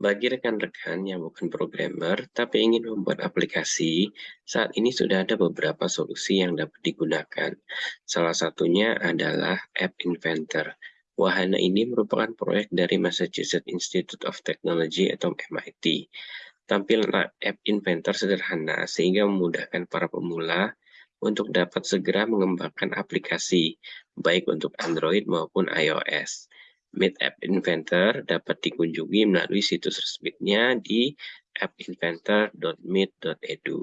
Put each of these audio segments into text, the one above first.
Bagi rekan-rekan yang bukan programmer tapi ingin membuat aplikasi, saat ini sudah ada beberapa solusi yang dapat digunakan. Salah satunya adalah App Inventor. Wahana ini merupakan proyek dari Massachusetts Institute of Technology atau MIT. Tampilan App Inventor sederhana sehingga memudahkan para pemula untuk dapat segera mengembangkan aplikasi, baik untuk Android maupun iOS. Meet App Inventor dapat dikunjungi melalui situs resminya di appinventor.meet.edu.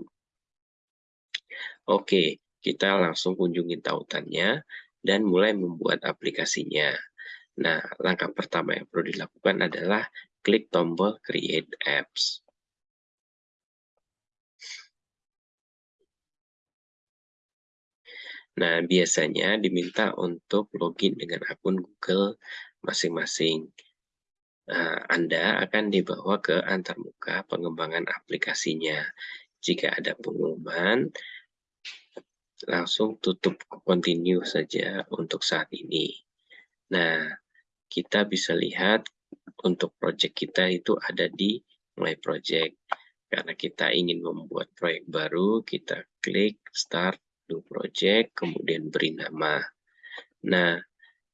Oke, kita langsung kunjungi tautannya dan mulai membuat aplikasinya. Nah, langkah pertama yang perlu dilakukan adalah klik tombol Create Apps. Nah, biasanya diminta untuk login dengan akun Google masing-masing. Nah, Anda akan dibawa ke antarmuka pengembangan aplikasinya. Jika ada pengumuman, langsung tutup continue saja untuk saat ini. Nah, kita bisa lihat untuk project kita itu ada di My Project. Karena kita ingin membuat proyek baru, kita klik Start New Project, kemudian beri nama. Nah,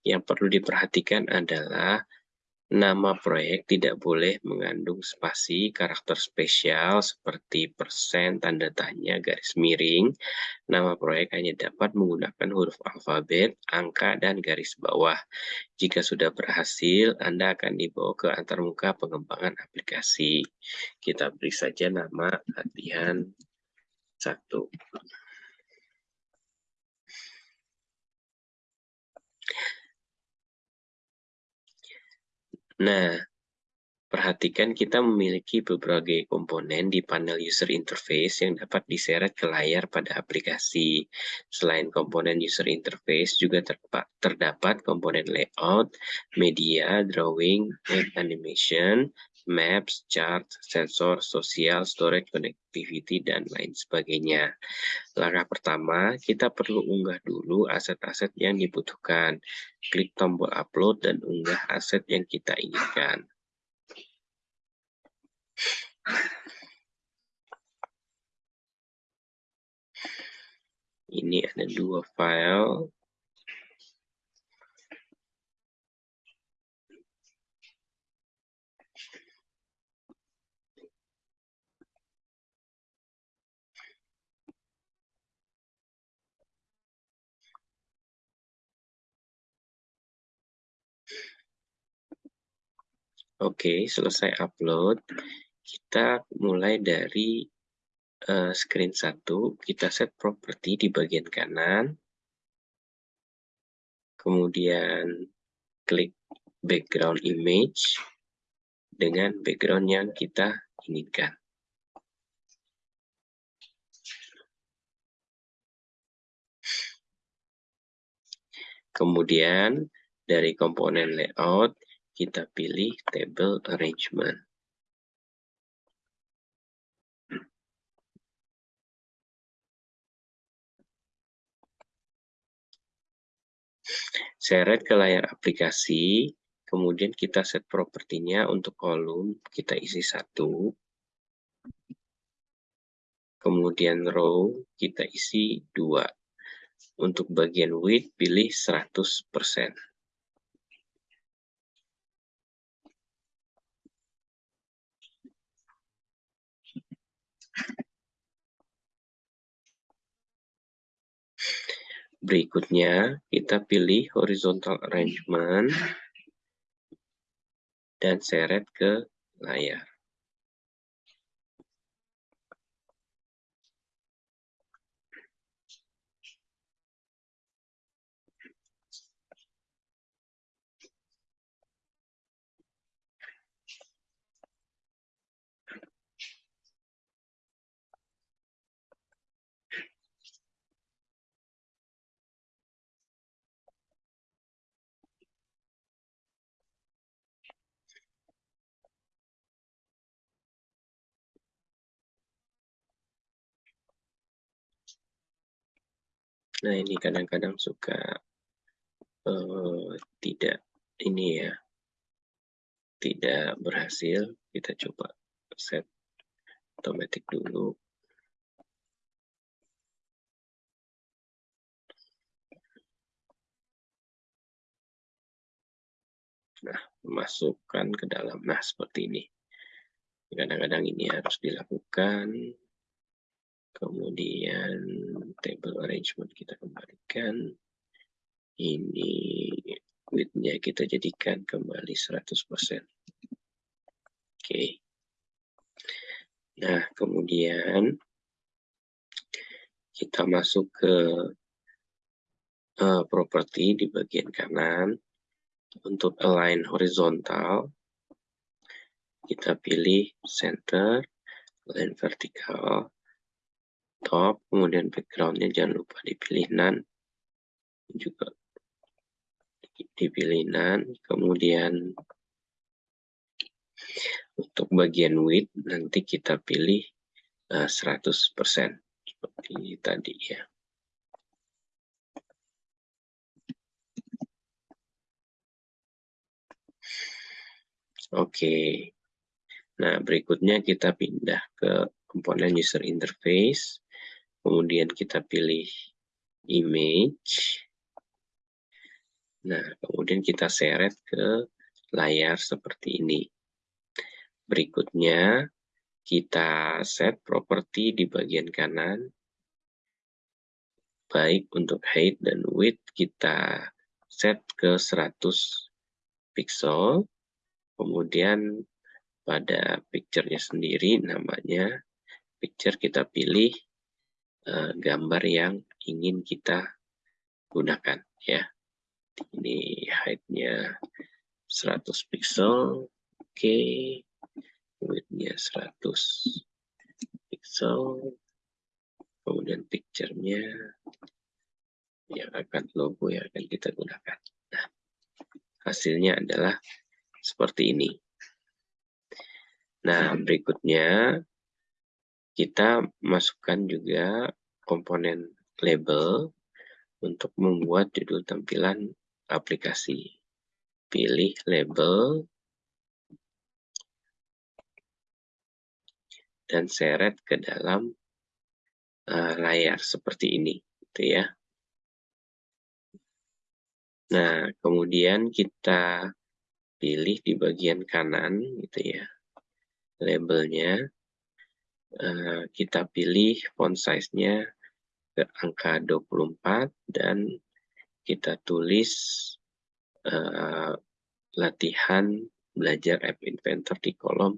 yang perlu diperhatikan adalah nama proyek tidak boleh mengandung spasi karakter spesial seperti persen, tanda tanya, garis miring. Nama proyek hanya dapat menggunakan huruf alfabet, angka, dan garis bawah. Jika sudah berhasil, Anda akan dibawa ke antarmuka pengembangan aplikasi. Kita beri saja nama latihan satu. Nah, perhatikan kita memiliki beberapa komponen di panel user interface yang dapat diseret ke layar pada aplikasi. Selain komponen user interface, juga terdapat komponen layout, media, drawing, animation, maps, chart, sensor, sosial, storage, connectivity, dan lain sebagainya. Langkah pertama, kita perlu unggah dulu aset-aset yang dibutuhkan. Klik tombol upload dan unggah aset yang kita inginkan. Ini ada dua file Oke, selesai upload. Kita mulai dari uh, screen 1. Kita set property di bagian kanan. Kemudian klik background image dengan background yang kita inginkan. Kemudian dari komponen layout, kita pilih table arrangement. Seret ke layar aplikasi, kemudian kita set propertinya untuk kolom, kita isi satu. Kemudian row, kita isi dua. Untuk bagian width, pilih 100%. Berikutnya, kita pilih horizontal arrangement dan seret ke layar. Nah, ini kadang-kadang suka uh, tidak ini ya, tidak berhasil, kita coba set otomatis dulu. Nah, masukkan ke dalam. Nah, seperti ini. Kadang-kadang ini harus dilakukan. Kemudian table arrangement kita kembalikan. Ini width-nya kita jadikan kembali 100%. Oke. Okay. Nah, kemudian kita masuk ke uh, properti di bagian kanan untuk align horizontal, kita pilih center, align vertikal, top, kemudian backgroundnya jangan lupa dipilih none, juga dipilih none, kemudian untuk bagian width nanti kita pilih uh, 100% seperti tadi ya. Oke. Nah, berikutnya kita pindah ke komponen user interface. Kemudian kita pilih image. Nah, kemudian kita seret ke layar seperti ini. Berikutnya, kita set properti di bagian kanan. Baik untuk height dan width, kita set ke 100 pixel kemudian pada picture-nya sendiri namanya picture kita pilih uh, gambar yang ingin kita gunakan ya ini height-nya 100 pixel oke okay. width-nya 100 pixel kemudian picture-nya yang akan logo yang akan kita gunakan nah hasilnya adalah seperti ini. Nah, berikutnya kita masukkan juga komponen label untuk membuat judul tampilan aplikasi. Pilih label dan seret ke dalam uh, layar seperti ini, gitu ya. Nah, kemudian kita pilih di bagian kanan gitu ya labelnya uh, kita pilih font size-nya ke angka 24 dan kita tulis uh, latihan belajar app inventor di kolom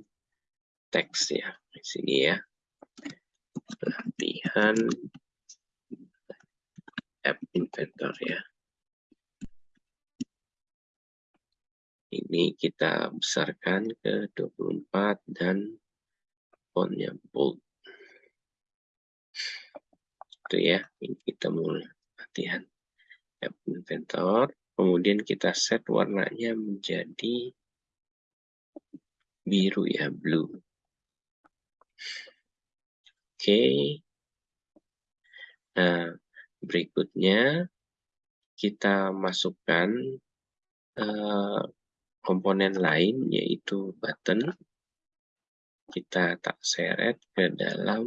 teks ya di sini ya. Latihan app inventor ya. Ini kita besarkan ke 24 dan fontnya bold. Itu ya, ini kita mulai latihan app inventor. Kemudian kita set warnanya menjadi biru ya, blue. Oke. Okay. Nah, berikutnya kita masukkan uh, komponen lain yaitu button kita tak seret ke dalam.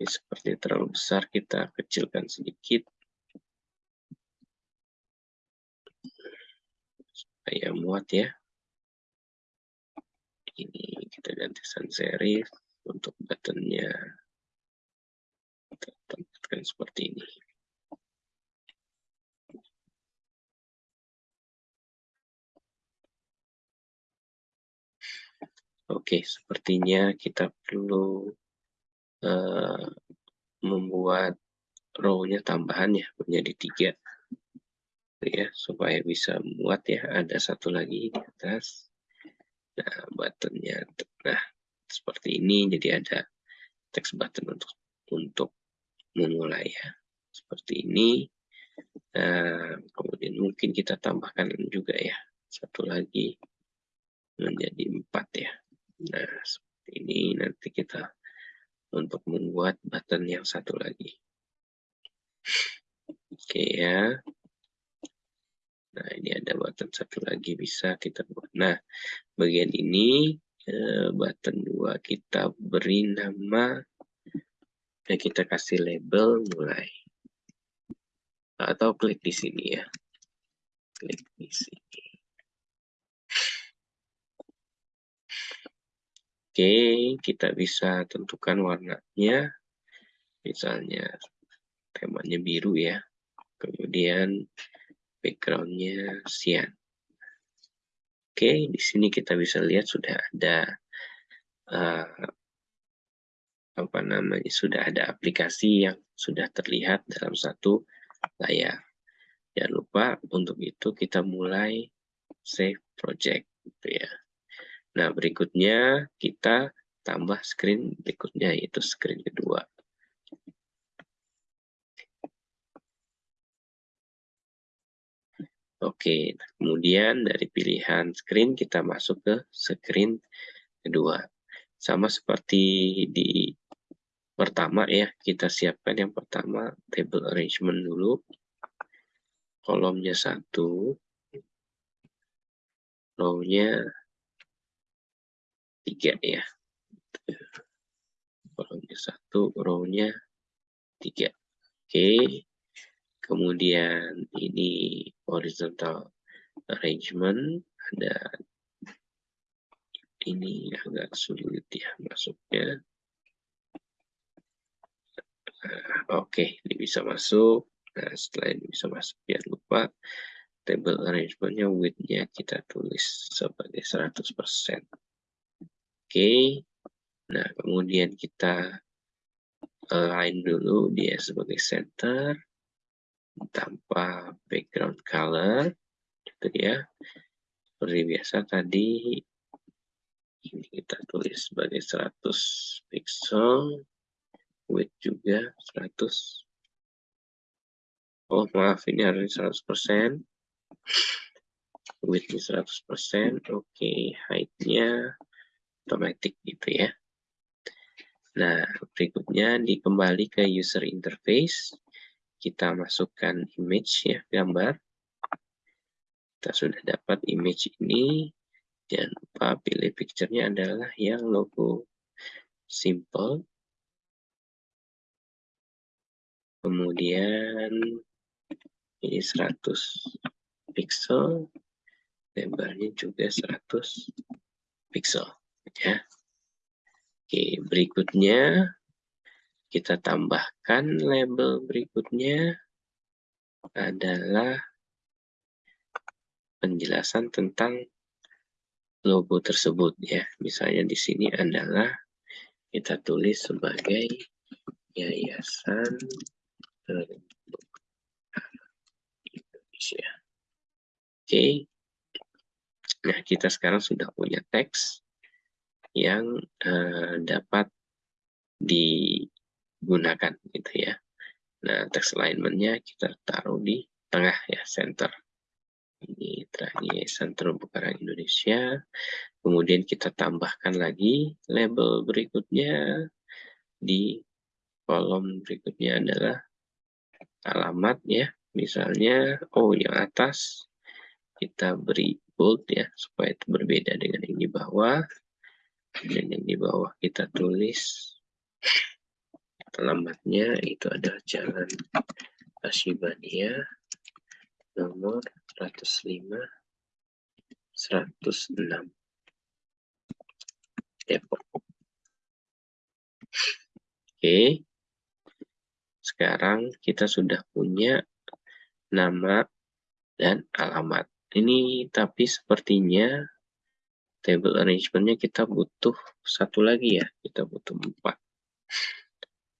Ini seperti terlalu besar kita kecilkan sedikit. Supaya muat ya. Ini kita ganti sans serif untuk buttonnya. Tempatkan seperti ini. Oke, sepertinya kita perlu uh, membuat row-nya tambahan ya, menjadi tiga. Ya, supaya bisa muat ya, ada satu lagi di atas. Nah, buttonnya, nah seperti ini, jadi ada text button untuk untuk memulai ya seperti ini nah, kemudian mungkin kita tambahkan juga ya satu lagi menjadi empat ya nah seperti ini nanti kita untuk membuat button yang satu lagi. Oke ya. Nah, ini ada button satu lagi bisa kita buat. Nah, bagian ini eh, button dua kita beri nama dan kita kasih label mulai. Atau klik di sini ya. Klik di sini. Oke, kita bisa tentukan warnanya. Misalnya temanya biru ya. Kemudian backgroundnya cyan. Oke, di sini kita bisa lihat sudah ada uh, apa namanya sudah ada aplikasi yang sudah terlihat dalam satu layar. Jangan lupa untuk itu kita mulai save project gitu ya. Nah, berikutnya kita tambah screen berikutnya yaitu screen kedua. Oke, kemudian dari pilihan screen kita masuk ke screen kedua. Sama seperti di pertama ya, kita siapkan yang pertama table arrangement dulu. Kolomnya satu, row-nya tiga ya. Kolomnya satu, row-nya tiga. Oke, kemudian ini horizontal arrangement. Ada ini agak sulit ya masuknya. Uh, oke okay, ini bisa masuk. Nah setelah ini bisa masuk jangan lupa table arrangementnya widthnya kita tulis sebagai 100% oke. Nah kemudian kita align dulu dia sebagai center. Tanpa background color. Gitu ya seperti biasa tadi ini kita tulis sebagai 100 pixel. Width juga 100 oh maaf ini harus 100% width 100% oke okay. height-nya otomatis gitu ya nah berikutnya dikembali ke user interface kita masukkan image ya, gambar. Kita sudah dapat image ini. Jangan lupa pilih picture-nya adalah yang logo simple. Kemudian ini 100 pixel. Lebarnya juga 100 pixel. Ya. Oke, berikutnya kita tambahkan label berikutnya adalah penjelasan tentang logo tersebut ya. Misalnya di sini adalah kita tulis sebagai Yayasan Indonesia. Oke. Nah, kita sekarang sudah punya teks yang uh, dapat di gunakan gitu ya. Nah, text alignment-nya kita taruh di tengah ya, center. Ini terakhir center Bukarang Indonesia. Kemudian kita tambahkan lagi label berikutnya di kolom berikutnya adalah alamat ya. Misalnya, oh yang atas kita beri bold ya, supaya itu berbeda dengan yang di bawah. Dan yang di bawah kita tulis Alamatnya itu adalah Jalan Asyibania nomor 105 106 Depok. Oke. Sekarang kita sudah punya nama dan alamat. Ini tapi sepertinya table arrangementnya kita butuh satu lagi ya. Kita butuh empat.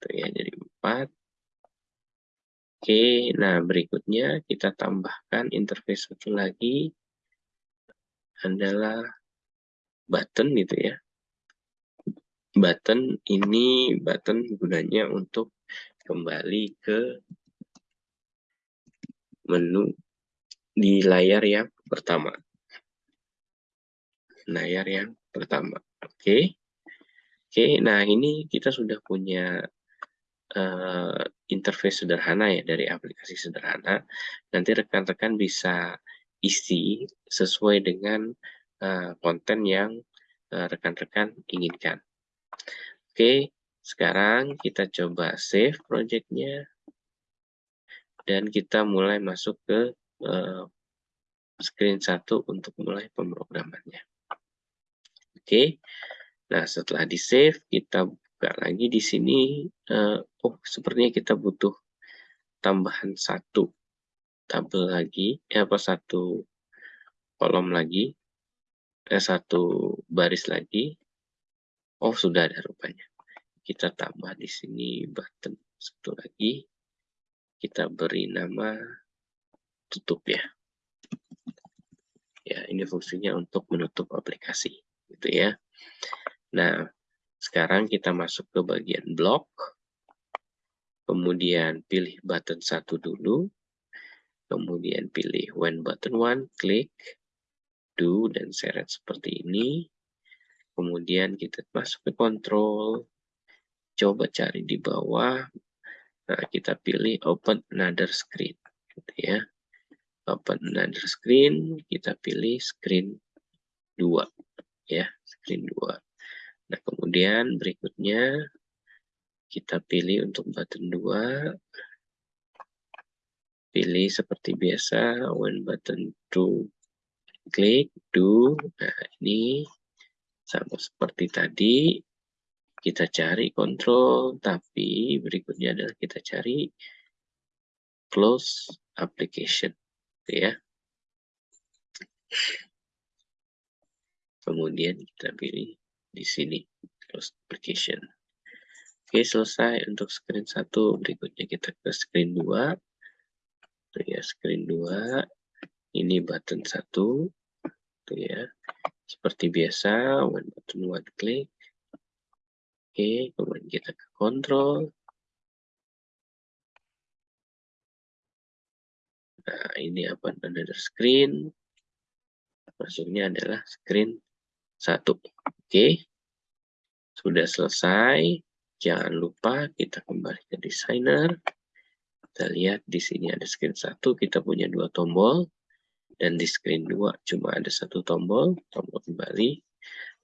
Gitu ya jadi 4 oke nah berikutnya kita tambahkan interface satu lagi adalah button gitu ya. Button ini button gunanya untuk kembali ke menu di layar yang pertama layar yang pertama oke Oke, nah ini kita sudah punya uh, interface sederhana ya dari aplikasi sederhana. Nanti rekan-rekan bisa isi sesuai dengan uh, konten yang rekan-rekan uh, inginkan. Oke, sekarang kita coba save projectnya dan kita mulai masuk ke uh, screen satu untuk mulai pemrogramannya. Oke, nah setelah di save kita buka lagi di sini. Uh, oh, sepertinya kita butuh tambahan satu tabel lagi, ya apa satu kolom lagi, eh, satu baris lagi. Oh, sudah ada rupanya. Kita tambah di sini button satu lagi. Kita beri nama tutup ya. Ya, ini fungsinya untuk menutup aplikasi, gitu ya. Nah, sekarang kita masuk ke bagian blok. Kemudian pilih button satu dulu. Kemudian pilih when button one, klik, do, dan seret seperti ini. Kemudian kita masuk ke control. Coba cari di bawah. Nah, kita pilih open another screen. Gitu ya open another screen, kita pilih screen 2 ya, screen 2. Nah, kemudian berikutnya kita pilih untuk button 2 pilih seperti biasa when button to klik do nah ini sama seperti tadi kita cari control tapi berikutnya adalah kita cari close application gitu ya. Kemudian kita pilih di sini close application. Oke, selesai untuk screen 1. Berikutnya kita ke screen 2. Tuh ya, screen 2. Ini button 1. Tuh ya. Seperti biasa, when button one klik. Oke, kemudian kita ke control. Nah, ini apa another screen. Masuknya adalah screen satu. Oke. Sudah selesai. Jangan lupa kita kembali ke designer. Kita lihat di sini ada screen satu, kita punya dua tombol. Dan di screen 2 cuma ada satu tombol, tombol kembali.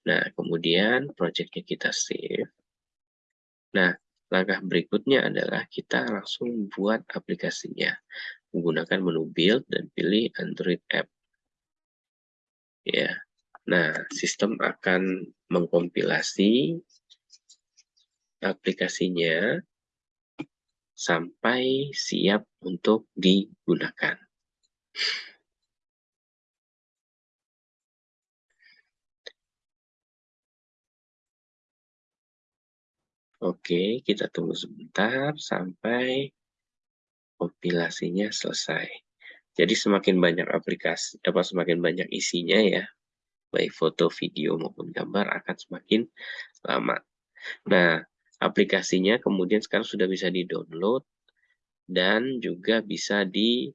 Nah, kemudian projectnya kita save. Nah, langkah berikutnya adalah kita langsung buat aplikasinya menggunakan menu build dan pilih Android app. Ya. Nah, sistem akan mengkompilasi aplikasinya sampai siap untuk digunakan. Oke, kita tunggu sebentar sampai kompilasinya selesai. Jadi semakin banyak aplikasi, apa semakin banyak isinya ya, baik foto, video maupun gambar akan semakin lama. Nah, aplikasinya kemudian sekarang sudah bisa di-download dan juga bisa di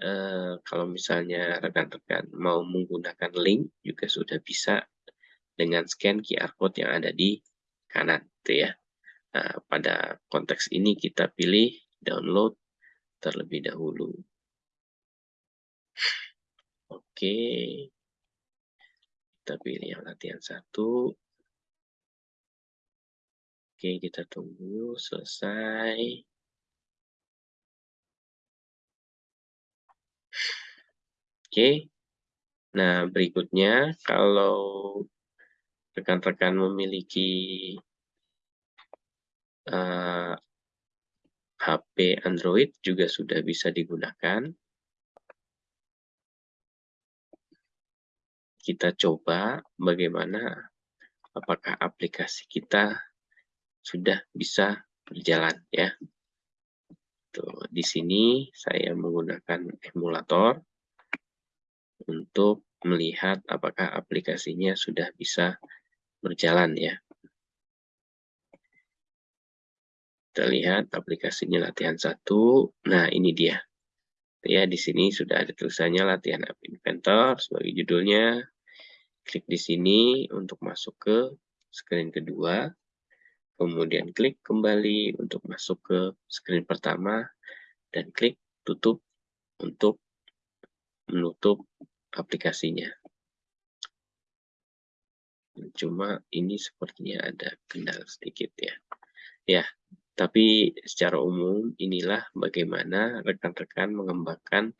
eh, kalau misalnya rekan-rekan mau menggunakan link juga sudah bisa dengan scan QR code yang ada di kanan, gitu ya. Nah, pada konteks ini kita pilih download terlebih dahulu. Oke. Kita pilih yang latihan satu. Oke, kita tunggu selesai. Oke. Nah, berikutnya kalau rekan-rekan memiliki uh, HP Android juga sudah bisa digunakan. Kita coba bagaimana apakah aplikasi kita sudah bisa berjalan ya. Tuh, di sini saya menggunakan emulator untuk melihat apakah aplikasinya sudah bisa berjalan ya. Kita lihat aplikasinya latihan satu. Nah, ini dia. Ya, di sini sudah ada tulisannya latihan app inventor sebagai judulnya. Klik di sini untuk masuk ke screen kedua. kemudian klik kembali untuk masuk ke screen pertama, dan klik tutup untuk menutup aplikasinya. Cuma ini sepertinya ada kendala sedikit ya. Ya, tapi secara umum inilah bagaimana rekan-rekan mengembangkan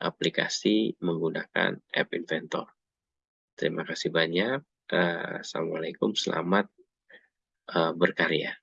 aplikasi menggunakan App Inventor. Terima kasih banyak. Uh, Assalamualaikum, selamat uh, berkarya.